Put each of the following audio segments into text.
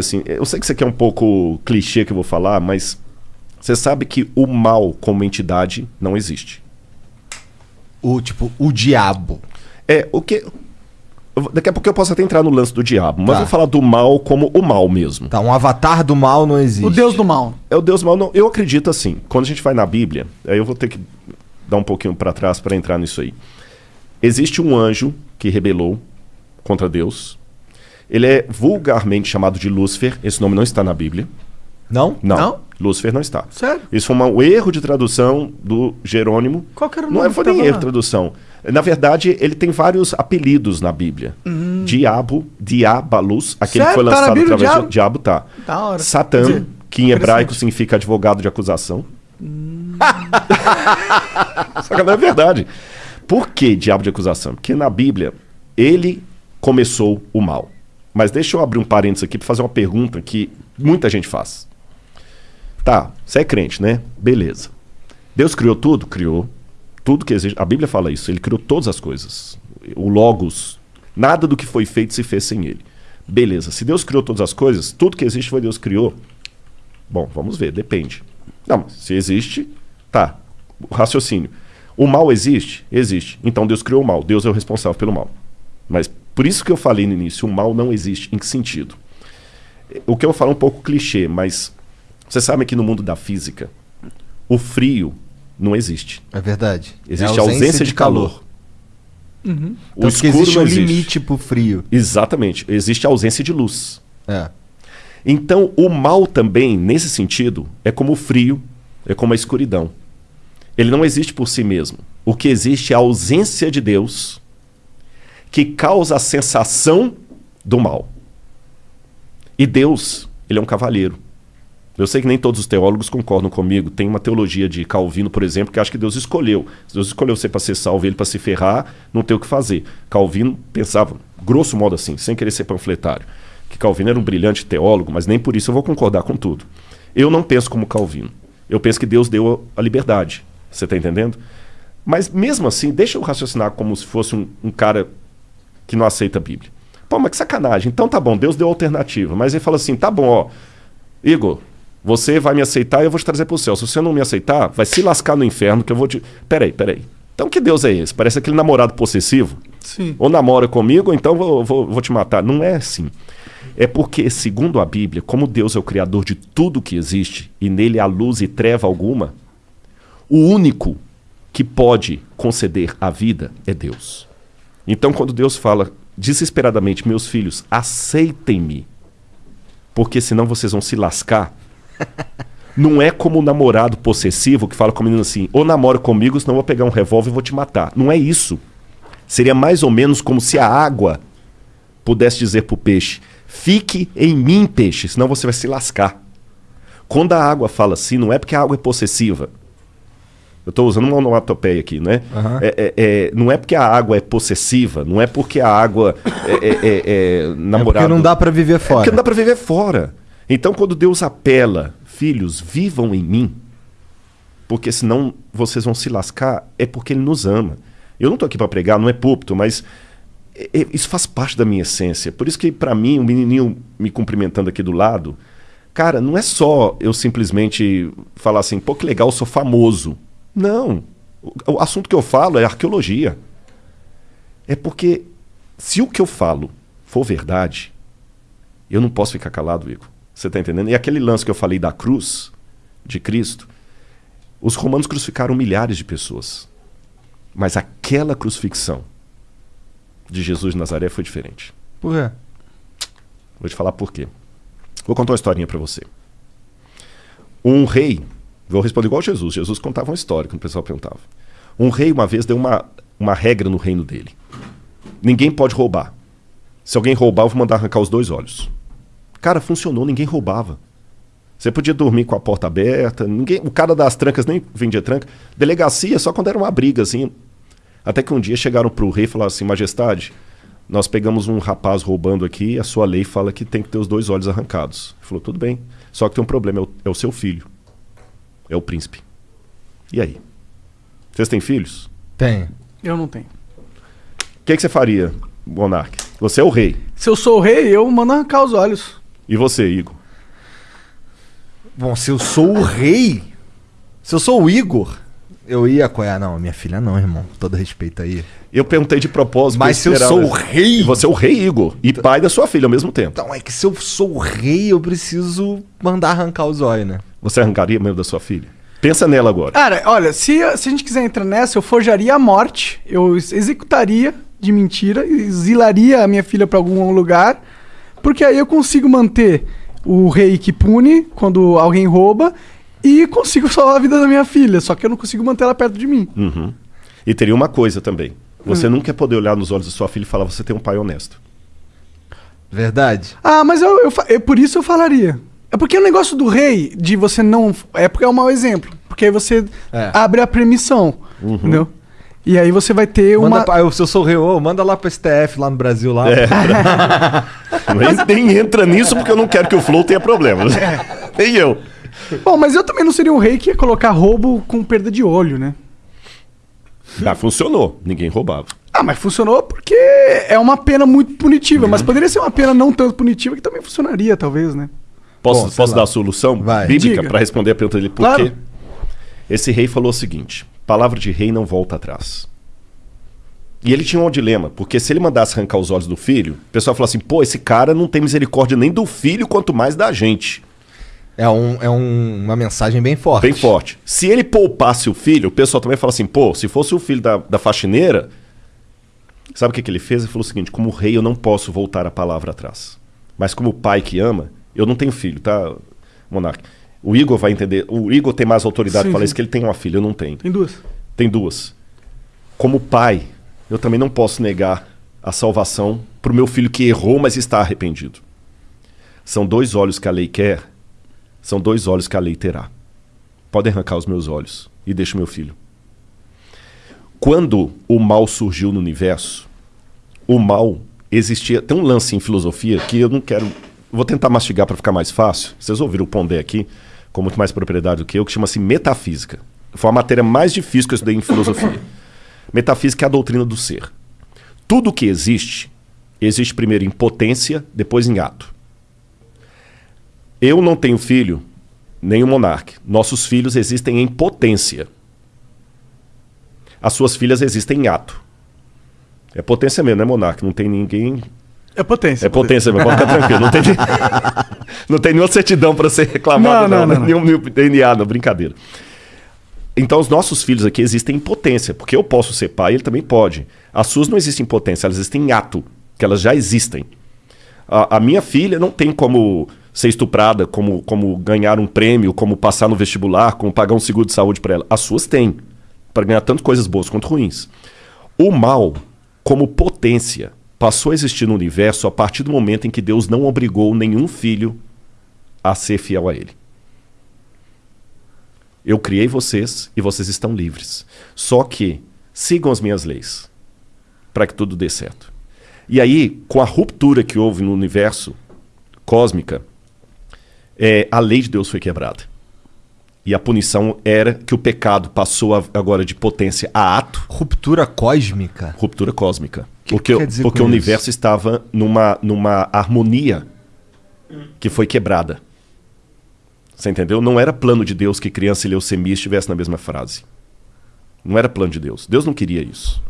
assim, eu sei que isso aqui é um pouco clichê que eu vou falar, mas você sabe que o mal como entidade não existe. O tipo, o diabo. É, o que. Daqui a pouco eu posso até entrar no lance do diabo, mas Tá. eu vou falar do mal como o mal mesmo. Tá, um avatar do mal não existe. O Deus do mal. É o Deus mal, não. Eu acredito assim. Quando a gente vai na Bíblia, aí eu vou ter que dar um pouquinho para trás para entrar nisso aí. Existe um anjo que rebelou contra Deus. Ele é vulgarmente chamado de Lúcifer. Esse nome não está na Bíblia. Não? Não. Não? Lúcifer não está. Sério? Isso foi um erro de tradução do Jerônimo. Qual que era o Não nome é, foi que nem erro de tradução. Na verdade, ele tem vários apelidos na Bíblia. Diabo, Diabalus, aquele que Sério? foi Tá lançado Bíblia, através diabo? de diabo, tá. Da hora. Satã, dizer, que em hebraico significa advogado de acusação. Só que não é verdade. Por que diabo de acusação? Porque na Bíblia ele começou o mal. Mas deixa eu abrir um parênteses aqui para fazer uma pergunta que muita gente faz. Tá, você é crente, né? Beleza. Deus criou tudo? Criou. Tudo que existe. A Bíblia fala isso. Ele criou todas as coisas. O Logos. Nada do que foi feito se fez sem ele. Beleza. Se Deus criou todas as coisas, tudo que existe foi Deus criou. Bom, vamos ver, depende. Não, se existe, tá. O raciocínio. O mal existe? Existe. Então Deus criou o mal. Deus é o responsável pelo mal. Mas por isso que eu falei no início, o mal não existe. Em que sentido? O que eu vou falar é um pouco clichê, mas você sabe que no mundo da física, o frio não existe. É verdade. Existe É a ausência, de calor. O Tanto que escuro existe não um existe. limite pro frio. Exatamente. Existe a ausência de luz. É. Então, o mal também, nesse sentido, é como o frio, é como a escuridão. Ele não existe por si mesmo. O que existe é a ausência de Deus que causa a sensação do mal. E Deus, ele é um cavalheiro. Eu sei que nem todos os teólogos concordam comigo. Tem uma teologia de Calvino, por exemplo, que acha que Deus escolheu. Deus escolheu você para ser salvo, ele para se ferrar, não tem o que fazer. Calvino pensava, grosso modo assim, sem querer ser panfletário, que Calvino era um brilhante teólogo, mas nem por isso eu vou concordar com tudo. Eu não penso como Calvino. Eu penso que Deus deu a liberdade. Você está entendendo? Mas mesmo assim, deixa eu raciocinar como se fosse um, um cara que não aceita a Bíblia. Pô, mas que sacanagem. Então tá bom, Deus deu alternativa. Mas ele fala assim: tá bom, ó, Igor, você vai me aceitar e eu vou te trazer pro céu. Se você não me aceitar, vai se lascar no inferno que eu vou te. Peraí, peraí. Então que Deus é esse? Parece aquele namorado possessivo. Sim. Ou namora comigo, ou então vou, vou, vou te matar. Não é assim. É porque, segundo a Bíblia, como Deus é o criador de tudo que existe e nele há luz e treva alguma, o único que pode conceder a vida é Deus. Então, quando Deus fala desesperadamente, meus filhos, aceitem-me, porque senão vocês vão se lascar. Não é como o namorado possessivo que fala com a menina assim: ou namora comigo, senão eu vou pegar um revólver e vou te matar. Não é isso. Seria mais ou menos como se a água pudesse dizer para o peixe: fique em mim, peixe, senão você vai se lascar. Quando a água fala assim, não é porque a água é possessiva. Eu estou usando uma onomatopeia aqui, né? Aham. É- é- é- não é porque a água é possessiva, não é porque a água é, é, é- é É porque não dá pra viver fora. Porque não dá para viver fora. Então, quando Deus apela, filhos, vivam em mim, porque senão vocês vão se lascar, é porque Ele nos ama. Eu não estou aqui para pregar, não é púlpito, mas é- é- isso faz parte da minha essência. Por isso que, para mim, o menininho me cumprimentando aqui do lado, cara, não é só eu simplesmente falar assim, pô, que legal, eu sou famoso. Não. O, assunto que eu falo é arqueologia. É porque se o que eu falo for verdade, eu não posso ficar calado, Igor. Você está entendendo? E aquele lance que eu falei da cruz de Cristo, os romanos crucificaram milhares de pessoas. Mas aquela crucifixão de Jesus de Nazaré foi diferente. Por quê? Vou te falar por quê. Vou contar uma historinha para você. Um rei, vou responder igual Jesus. Jesus contava uma história quando o pessoal perguntava. Um rei uma vez deu uma, uma regra no reino dele. Ninguém pode roubar. Se alguém roubar, eu vou mandar arrancar os dois olhos. Cara, funcionou, ninguém roubava. Você podia dormir com a porta aberta, ninguém, o cara das trancas nem vendia tranca. Delegacia só quando era uma briga, assim. Até que um dia chegaram pro rei e falaram assim: Majestade, nós pegamos um rapaz roubando aqui, a sua lei fala que tem que ter os dois olhos arrancados. Ele falou: tudo bem, só que tem um problema, é o, é o seu filho. É o príncipe. E aí? Vocês têm filhos? Tem. Eu não tenho. O que, que você faria, monarca? Você é o rei. Se eu sou o rei, eu mando arrancar os olhos. E você, Igor? Bom, se eu sou o rei, se eu sou o Igor, eu ia apoiar. Não, minha filha não, irmão. Todo respeito aí. Eu perguntei de propósito. Mas se eu sou o rei. Você é o rei, Igor. E pai da sua filha ao mesmo tempo. Então é que se eu sou o rei, eu preciso mandar arrancar os olhos, né? Você arrancaria mesmo da sua filha? Pensa nela agora. Cara, olha, se, se a gente quiser entrar nessa, eu forjaria a morte, eu ex- executaria de mentira, exilaria a minha filha pra algum lugar, porque aí eu consigo manter o rei que pune quando alguém rouba e consigo salvar a vida da minha filha, só que eu não consigo manter ela perto de mim. Uhum. E teria uma coisa também. Você nunca ia poder olhar nos olhos da sua filha e falar: você tem um pai honesto. Verdade? Ah, mas eu, eu, fa- é por isso eu falaria. É porque o negócio do rei, de você não. É porque é um mau exemplo. Porque aí você É. abre a permissão. Uhum. Entendeu? E aí você vai ter uma. Manda pra, eu, se eu sou o rei, ô, manda lá pro STF lá no Brasil lá. É. Nem, nem entra nisso porque eu não quero que o Flow tenha problemas. Nem eu. Bom, mas eu também não seria um rei que ia colocar roubo com perda de olho, né? Ah, funcionou. Ninguém roubava. Ah, mas funcionou porque é uma pena muito punitiva. Mas poderia ser uma pena não tanto punitiva que também funcionaria, talvez, né? Posso, Bom, posso lá. dar a solução Vai. bíblica para responder a pergunta dele? Por Claro. quê? Esse rei falou o seguinte: palavra de rei não volta atrás. E ele tinha um dilema, porque se ele mandasse arrancar os olhos do filho, o pessoal falou assim: pô, esse cara não tem misericórdia nem do filho, quanto mais da gente. É, um, é um- uma mensagem bem forte. Bem forte. Se ele poupasse o filho, o pessoal também fala assim: pô, se fosse o filho da, da faxineira. Sabe o que, que ele fez? Ele falou o seguinte: como rei, eu não posso voltar a palavra atrás. Mas como pai que ama, eu não tenho filho, tá, Monark? O Igor vai entender. O Igor tem mais autoridade para falar isso, que ele tem uma filha, eu não tenho. Tem duas. Tem duas. Como pai, eu também não posso negar a salvação para o meu filho que errou, mas está arrependido. São dois olhos que a lei quer, são dois olhos que a lei terá. Pode arrancar os meus olhos e deixa o meu filho. Quando o mal surgiu no universo, o mal existia. Tem um lance em filosofia que eu não quero. Vou tentar mastigar para ficar mais fácil. Vocês ouviram o Pondé aqui, com muito mais propriedade do que eu, que chama-se metafísica. Foi a matéria mais difícil que eu estudei em filosofia. Metafísica é a doutrina do ser. Tudo que existe, existe primeiro em potência, depois em ato. Eu não tenho filho, nem o monarca. Nossos filhos existem em potência. As suas filhas existem em ato. É potência mesmo, né, monarca? Não tem ninguém. É potência. É potência mesmo, pode ficar tranquilo. Não tem, não tem nenhuma certidão para ser reclamado, Não, não. não, não, Nenhum, nenhum DNA, não, brincadeira. Então, os nossos filhos aqui existem em potência, porque eu posso ser pai, ele também pode. As suas não existem em potência, elas existem em ato, que elas já existem. A, a minha filha não tem como ser estuprada, como, como ganhar um prêmio, como passar no vestibular, como pagar um seguro de saúde para ela. As suas têm, para ganhar tanto coisas boas quanto ruins. O mal, como potência, passou a existir no universo a partir do momento em que Deus não obrigou nenhum filho a ser fiel a ele. Eu criei vocês e vocês estão livres. Só que sigam as minhas leis para que tudo dê certo. E aí, com a ruptura que houve no universo cósmica, é, a lei de Deus foi quebrada. E a punição era que o pecado passou a- agora de potência a ato, Ruptura cósmica. ruptura cósmica. Que porque que porque o isso? universo estava numa, numa harmonia que foi quebrada. Você entendeu? Não era plano de Deus que criança e leucemia estivessem na mesma frase. Não era plano de Deus. Deus não queria isso.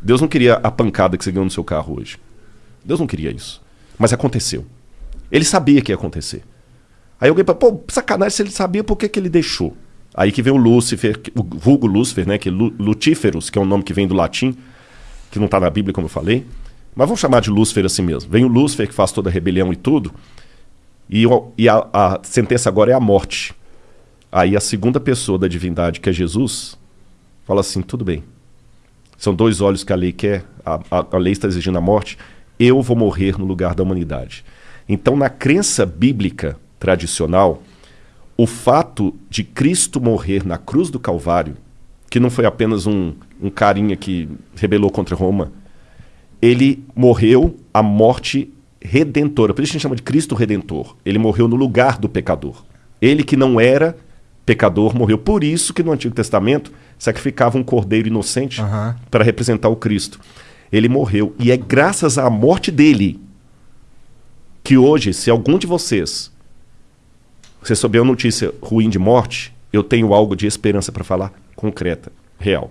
Deus não queria a pancada que você ganhou no seu carro hoje. Deus não queria isso. Mas aconteceu. Ele sabia que ia acontecer. Aí alguém fala, pô, sacanagem, se ele sabia, por que, que ele deixou? Aí que vem o Lúcifer, o vulgo Lúcifer, né? Que é Lu- Lutíferos, que é um nome que vem do latim, que não está na Bíblia, como eu falei. Mas vamos chamar de Lúcifer assim mesmo. Vem o Lúcifer, que faz toda a rebelião e tudo. E, e a, a sentença agora é a morte. Aí a segunda pessoa da divindade, que é Jesus, fala assim: tudo bem. São dois olhos que a lei quer, a, a, a lei está exigindo a morte. Eu vou morrer no lugar da humanidade. Então, na crença bíblica tradicional, o fato de Cristo morrer na cruz do Calvário, que não foi apenas um, um carinha que rebelou contra Roma, ele morreu a morte redentora. Por isso a gente chama de Cristo Redentor. Ele morreu no lugar do pecador. Ele que não era pecador morreu. Por isso que no Antigo Testamento sacrificava um cordeiro inocente Aham. para representar o Cristo. Ele morreu. E é graças à morte dele que hoje, se algum de vocês você souber uma notícia ruim de morte, eu tenho algo de esperança para falar concreta, real.